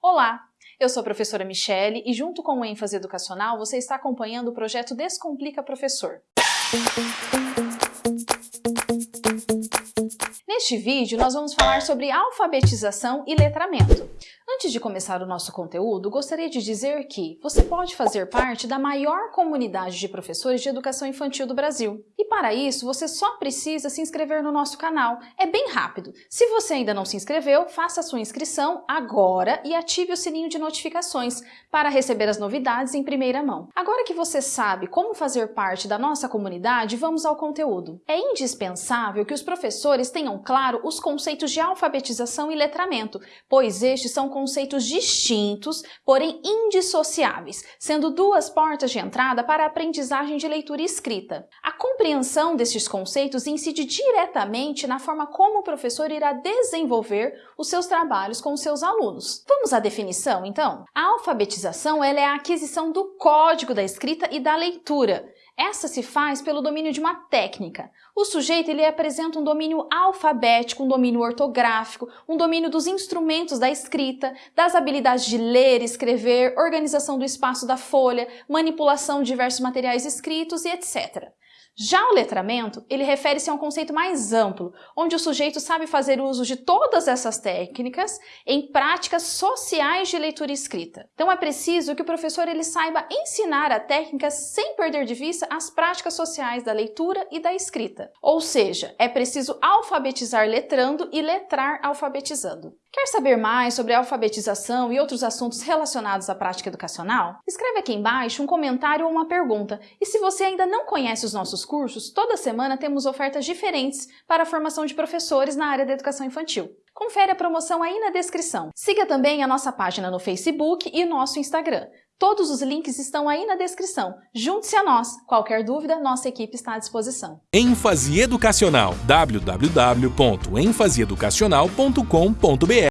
Olá, eu sou a professora Michele e junto com o ênfase educacional você está acompanhando o projeto Descomplica Professor. Neste vídeo nós vamos falar sobre alfabetização e letramento. Antes de começar o nosso conteúdo, gostaria de dizer que você pode fazer parte da maior comunidade de professores de educação infantil do Brasil. E para isso, você só precisa se inscrever no nosso canal. É bem rápido. Se você ainda não se inscreveu, faça a sua inscrição agora e ative o sininho de notificações para receber as novidades em primeira mão. Agora que você sabe como fazer parte da nossa comunidade, vamos ao conteúdo. É indispensável que os professores tenham claro os conceitos de alfabetização e letramento, pois estes são conceitos distintos, porém indissociáveis, sendo duas portas de entrada para a aprendizagem de leitura e escrita. A compreensão destes conceitos incide diretamente na forma como o professor irá desenvolver os seus trabalhos com os seus alunos. Vamos à definição, então? A alfabetização ela é a aquisição do código da escrita e da leitura, essa se faz pelo domínio de uma técnica. O sujeito ele apresenta um domínio alfabético, um domínio ortográfico, um domínio dos instrumentos da escrita, das habilidades de ler, escrever, organização do espaço da folha, manipulação de diversos materiais escritos e etc. Já o letramento, ele refere-se a um conceito mais amplo, onde o sujeito sabe fazer uso de todas essas técnicas em práticas sociais de leitura e escrita. Então é preciso que o professor ele saiba ensinar a técnica sem perder de vista as práticas sociais da leitura e da escrita. Ou seja, é preciso alfabetizar letrando e letrar alfabetizando. Quer saber mais sobre alfabetização e outros assuntos relacionados à prática educacional? Escreve aqui embaixo um comentário ou uma pergunta. E se você ainda não conhece os nossos cursos, toda semana temos ofertas diferentes para a formação de professores na área da educação infantil. Confere a promoção aí na descrição. Siga também a nossa página no Facebook e nosso Instagram. Todos os links estão aí na descrição. Junte-se a nós. Qualquer dúvida, nossa equipe está à disposição. ênfase educacional www.enfaseeducacional.com.br